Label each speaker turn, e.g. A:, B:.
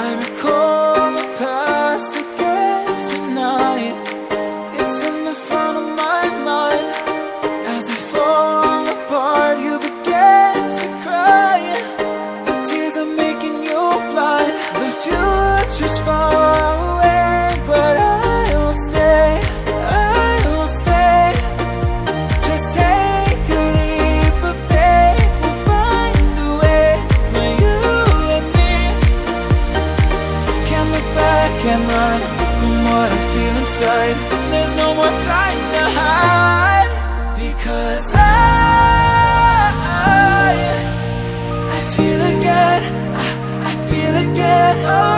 A: I recall past again tonight. It's in the front of my mind. As I fall apart you begin to cry. The tears are making you blind. The future's far back and run From what I feel inside There's no more time to hide. Because I I feel again I, I feel again. Oh.